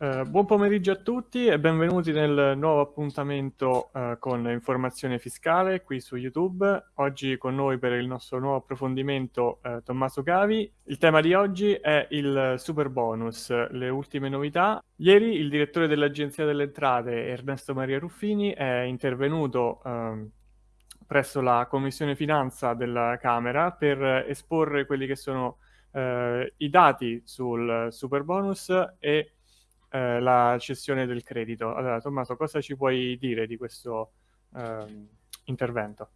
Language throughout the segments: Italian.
Uh, buon pomeriggio a tutti e benvenuti nel nuovo appuntamento uh, con informazione fiscale qui su YouTube. Oggi con noi per il nostro nuovo approfondimento uh, Tommaso Cavi. Il tema di oggi è il super bonus, le ultime novità. Ieri il direttore dell'Agenzia delle Entrate, Ernesto Maria Ruffini, è intervenuto ehm, presso la Commissione Finanza della Camera per esporre quelli che sono i dati sul super bonus e eh, la cessione del credito. Allora, Tommaso, cosa ci puoi dire di questo eh, intervento?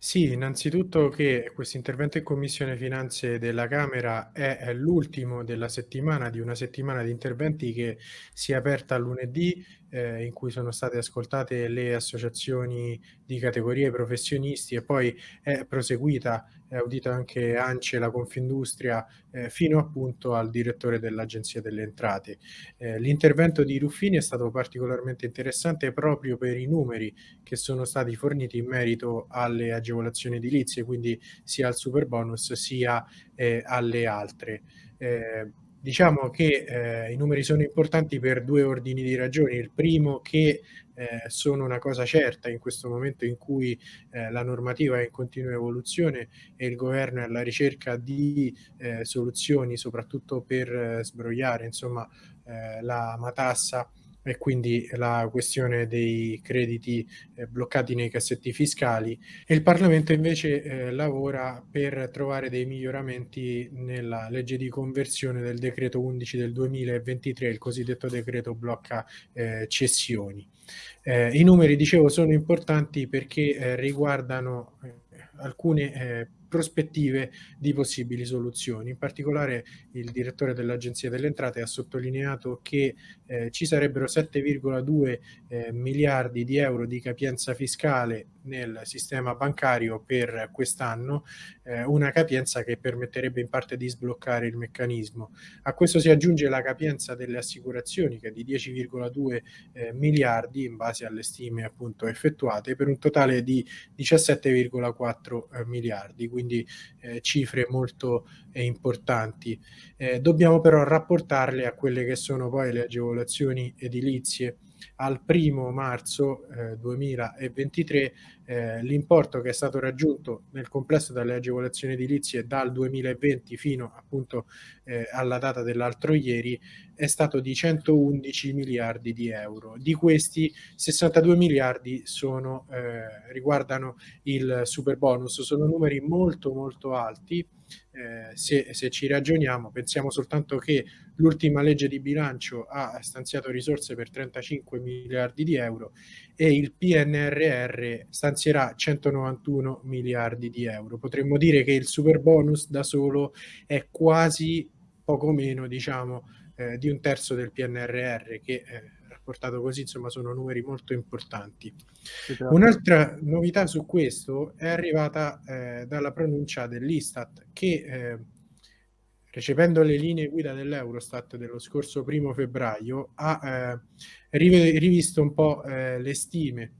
Sì, innanzitutto che questo intervento in Commissione Finanze della Camera è, l'ultimo della settimana, di una settimana di interventi che si è aperta lunedì, eh, in cui sono state ascoltate le associazioni di categorie professionisti e poi è proseguita, è audita anche ANCE, la Confindustria, eh, fino appunto al direttore dell'Agenzia delle Entrate. Eh, l'intervento di Ruffini è stato particolarmente interessante proprio per i numeri che sono stati forniti in merito alle agevolazioni edilizie, quindi sia al super bonus sia eh, alle altre. Eh, diciamo che eh, i numeri sono importanti per due ordini di ragioni. Il primo che eh, sono una cosa certa in questo momento in cui eh, la normativa è in continua evoluzione e il governo è alla ricerca di eh, soluzioni soprattutto per eh, sbrogliare insomma, eh, la matassa e quindi la questione dei crediti eh, bloccati nei cassetti fiscali e il Parlamento invece eh, lavora per trovare dei miglioramenti nella legge di conversione del decreto 11 del 2023, il cosiddetto decreto blocca eh, cessioni. Eh, I numeri, dicevo, sono importanti perché eh, riguardano eh, alcune prospettive di possibili soluzioni. In particolare il direttore dell'Agenzia delle Entrate ha sottolineato che eh, ci sarebbero 7,2 eh, miliardi di euro di capienza fiscale nel sistema bancario per quest'anno, eh, una capienza che permetterebbe in parte di sbloccare il meccanismo. A questo si aggiunge la capienza delle assicurazioni che è di 10,2 eh, miliardi in base alle stime appunto effettuate per un totale di 17,4 eh, miliardi quindi eh, cifre molto eh, importanti. Eh, dobbiamo però rapportarle a quelle che sono poi le agevolazioni edilizie al primo marzo eh, 2023 eh, l'importo che è stato raggiunto nel complesso dalle agevolazioni edilizie dal 2020 fino appunto eh, alla data dell'altro ieri è stato di 111 miliardi di euro. Di questi 62 miliardi sono, eh, riguardano il super bonus, sono numeri molto molto alti eh, se, se, ci ragioniamo, pensiamo soltanto che l'ultima legge di bilancio ha stanziato risorse per 35 miliardi di euro e il PNRR stanzierà 191 miliardi di euro. Potremmo dire che il super bonus da solo è quasi poco meno, diciamo, eh, di un terzo del PNRR che eh, portato così, insomma, sono numeri molto importanti. Un'altra novità su questo è arrivata eh, dalla pronuncia dell'Istat che eh, recependo le linee guida dell'Eurostat dello scorso primo febbraio ha eh, rivisto un po' eh, le stime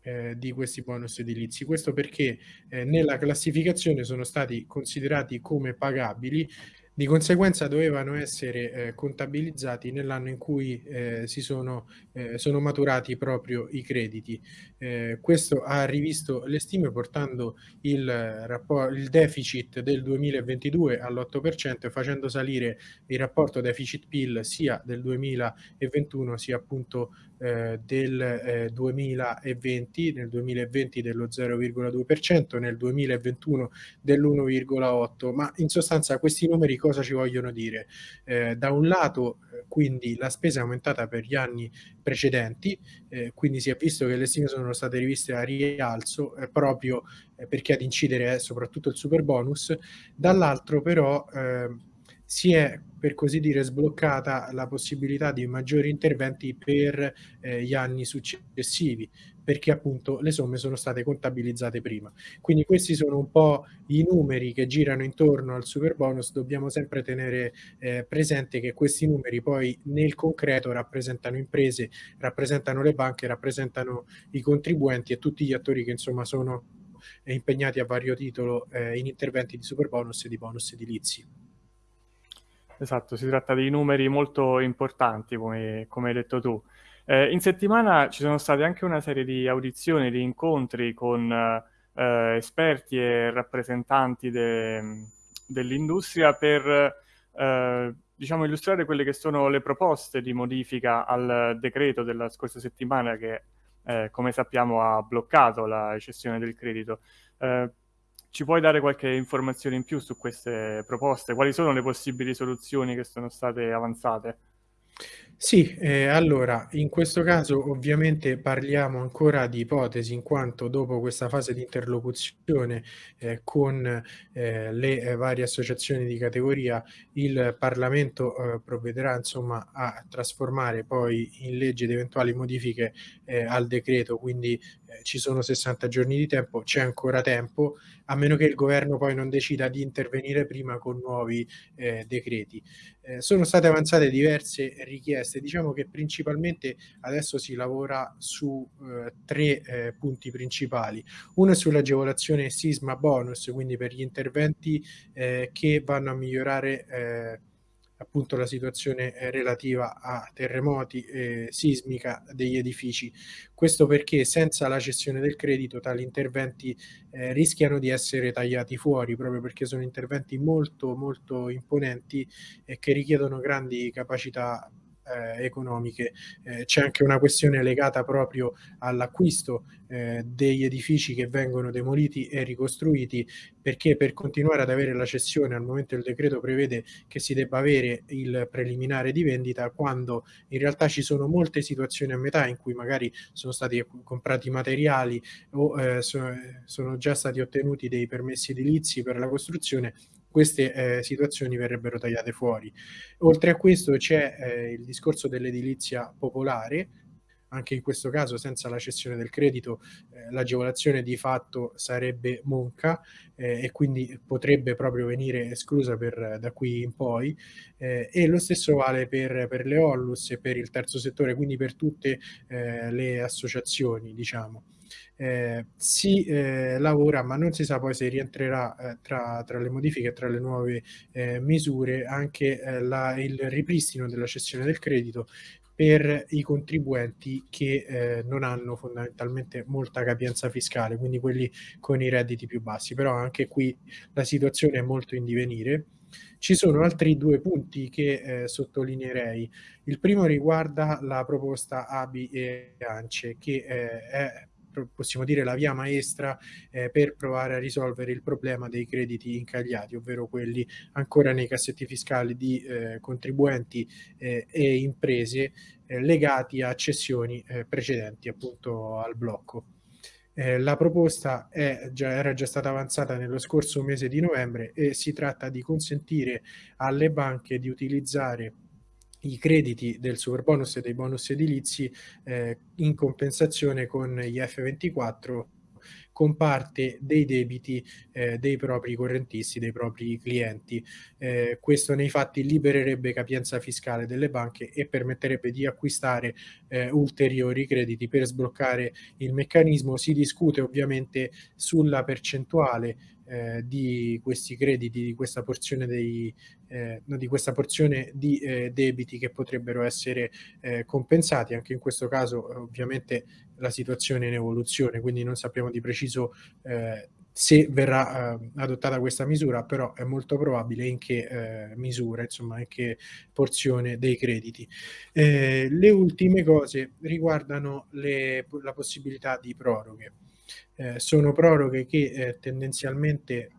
eh, di questi bonus edilizi. Questo perché eh, nella classificazione sono stati considerati come pagabili di conseguenza dovevano essere eh, contabilizzati nell'anno in cui eh, si sono, eh, sono, maturati proprio i crediti. Eh, questo ha rivisto le stime portando il, il deficit del 2022 all'8% e facendo salire il rapporto deficit-PIL sia del 2021 sia appunto eh, del 2020, eh, nel 2020 dello 0,2%, nel 2021 dell'1,8%, ma in sostanza questi numeri cosa ci vogliono dire? Eh, da un lato, eh, quindi, la spesa è aumentata per gli anni precedenti, eh, quindi si è visto che le stime sono state riviste a rialzo eh, proprio eh, perché ad incidere è soprattutto il super bonus, dall'altro però ehm, si è per così dire sbloccata la possibilità di maggiori interventi per eh, gli anni successivi perché appunto le somme sono state contabilizzate prima. Quindi questi sono un po' i numeri che girano intorno al super bonus, dobbiamo sempre tenere eh, presente che questi numeri poi nel concreto rappresentano imprese, rappresentano le banche, rappresentano i contribuenti e tutti gli attori che insomma sono impegnati a vario titolo eh, in interventi di super bonus e di bonus edilizi. Esatto, si tratta di numeri molto importanti, come, come hai detto tu. Eh, in settimana ci sono state anche una serie di audizioni, di incontri con eh, esperti e rappresentanti de, dell'industria per eh, diciamo, illustrare quelle che sono le proposte di modifica al decreto della scorsa settimana che, eh, come sappiamo, ha bloccato la cessione del credito. Ci puoi dare qualche informazione in più su queste proposte? Quali sono le possibili soluzioni che sono state avanzate? Sì, eh, allora in questo caso ovviamente parliamo ancora di ipotesi in quanto dopo questa fase di interlocuzione eh, con eh, le eh, varie associazioni di categoria il Parlamento eh, provvederà insomma a trasformare poi in legge di eventuali modifiche eh, al decreto, quindi ci sono 60 giorni di tempo, c'è ancora tempo, a meno che il governo poi non decida di intervenire prima con nuovi decreti. Sono state avanzate diverse richieste, diciamo che principalmente adesso si lavora su eh, tre eh, punti principali. Uno è sull'agevolazione sisma bonus, quindi per gli interventi eh, che vanno a migliorare eh, appunto la situazione eh, relativa a terremoti e sismica degli edifici. Questo perché senza la cessione del credito tali interventi eh, rischiano di essere tagliati fuori proprio perché sono interventi molto molto imponenti e che richiedono grandi capacità eh, economiche. Eh, c'è anche una questione legata proprio all'acquisto eh, degli edifici che vengono demoliti e ricostruiti perché per continuare ad avere la cessione al momento il decreto prevede che si debba avere il preliminare di vendita quando in realtà ci sono molte situazioni a metà in cui magari sono stati comprati materiali o eh, sono, sono già stati ottenuti dei permessi edilizi per la costruzione queste eh, situazioni verrebbero tagliate fuori. Oltre a questo c'è eh, il discorso dell'edilizia popolare, anche in questo caso senza la cessione del credito eh, l'agevolazione di fatto sarebbe monca eh, e quindi potrebbe proprio venire esclusa per, da qui in poi eh, e lo stesso vale per, per, le Ollus e per il terzo settore, quindi per tutte eh, le associazioni diciamo eh, si eh, lavora, ma non si sa poi se rientrerà eh, tra, tra, le modifiche e tra le nuove eh, misure anche eh, la, il ripristino della cessione del credito per i contribuenti che eh, non hanno fondamentalmente molta capienza fiscale, quindi quelli con i redditi più bassi, però anche qui la situazione è molto in divenire. Ci sono altri due punti che eh, sottolineerei. Il primo riguarda la proposta ABI e ANCE, che eh, è possiamo dire la via maestra eh, per provare a risolvere il problema dei crediti incagliati, ovvero quelli ancora nei cassetti fiscali di eh, contribuenti eh, e imprese eh, legati a cessioni eh, precedenti appunto al blocco. Eh, la proposta già, era già stata avanzata nello scorso mese di novembre e si tratta di consentire alle banche di utilizzare i crediti del super bonus e dei bonus edilizi eh, in compensazione con gli F24 con parte dei debiti eh, dei propri correntisti, dei propri clienti. Eh, questo nei fatti libererebbe capienza fiscale delle banche e permetterebbe di acquistare eh, ulteriori crediti per sbloccare il meccanismo. Si discute ovviamente sulla percentuale eh, di questi crediti, di questa porzione, dei, eh, di, questa porzione di eh, debiti che potrebbero essere eh, compensati. Anche in questo caso ovviamente la situazione è in evoluzione, quindi non sappiamo di preciso eh, se verrà eh, adottata questa misura, però è molto probabile in che eh, misura, insomma, in che porzione dei crediti. Eh, le ultime cose riguardano le, la possibilità di proroghe eh, sono proroghe che eh, tendenzialmente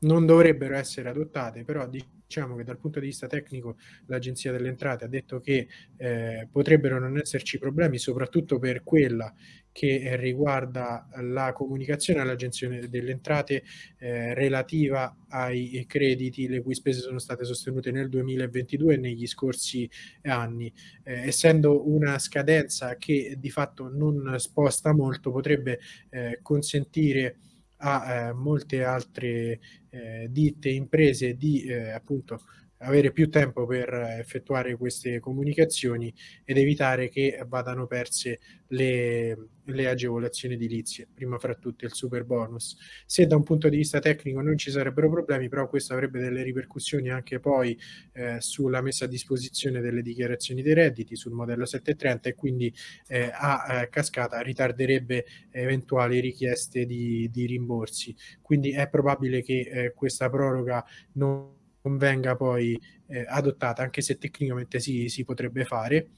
non dovrebbero essere adottate, però diciamo che dal punto di vista tecnico l'Agenzia delle Entrate ha detto che eh, potrebbero non esserci problemi, soprattutto per quella che riguarda la comunicazione all'Agenzia delle Entrate eh, relativa ai crediti le cui spese sono state sostenute nel 2022 e negli scorsi anni. Eh, essendo una scadenza che di fatto non sposta molto, potrebbe eh, consentire a eh, molte altre eh, ditte imprese di eh, appunto avere più tempo per effettuare queste comunicazioni ed evitare che vadano perse le, le agevolazioni edilizie, prima fra tutte il super bonus. Se da un punto di vista tecnico non ci sarebbero problemi, però questo avrebbe delle ripercussioni anche poi eh, sulla messa a disposizione delle dichiarazioni dei redditi sul modello 730 e quindi eh, a eh, cascata ritarderebbe eventuali richieste di, di, rimborsi. Quindi è probabile che eh, questa proroga non non venga poi eh, adottata, anche se tecnicamente si, si potrebbe fare,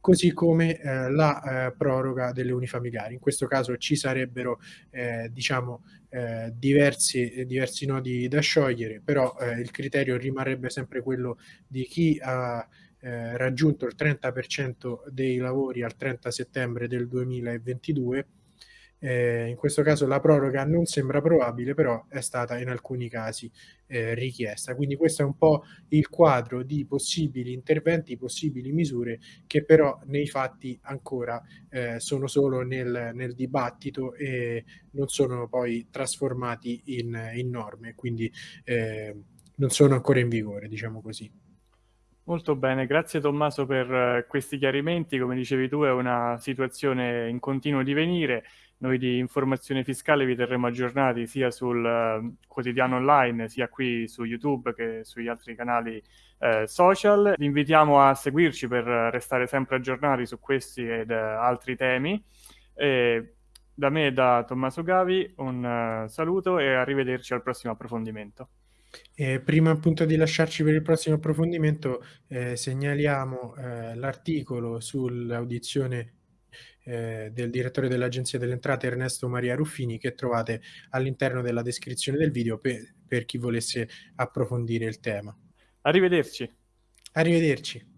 così come eh, la eh, proroga delle unifamiliari. In questo caso ci sarebbero eh, diciamo, eh, diversi, diversi, nodi da sciogliere, però eh, il criterio rimarrebbe sempre quello di chi ha raggiunto il 30% dei lavori al 30 settembre del 2022 eh, in questo caso la proroga non sembra probabile, però è stata in alcuni casi eh, richiesta. Quindi questo è un po' il quadro di possibili interventi, possibili misure che però nei fatti ancora eh, sono solo nel, nel, dibattito e non sono poi trasformati in, in norme, quindi eh, non sono ancora in vigore, diciamo così. Molto bene, grazie Tommaso per eh, questi chiarimenti. Come dicevi tu è una situazione in continuo divenire noi di informazione fiscale vi terremo aggiornati sia sul uh, quotidiano online, sia qui su YouTube che sugli altri canali uh, social. Vi invitiamo a seguirci per restare sempre aggiornati su questi ed uh, altri temi. E da me e da Tommaso Gavi un saluto e arrivederci al prossimo approfondimento. Eh, prima appunto di lasciarci per il prossimo approfondimento, eh, segnaliamo eh, l'articolo sull'audizione eh, del direttore dell'Agenzia delle Entrate Ernesto Maria Ruffini che trovate all'interno della descrizione del video per, per chi volesse approfondire il tema. Arrivederci. Arrivederci.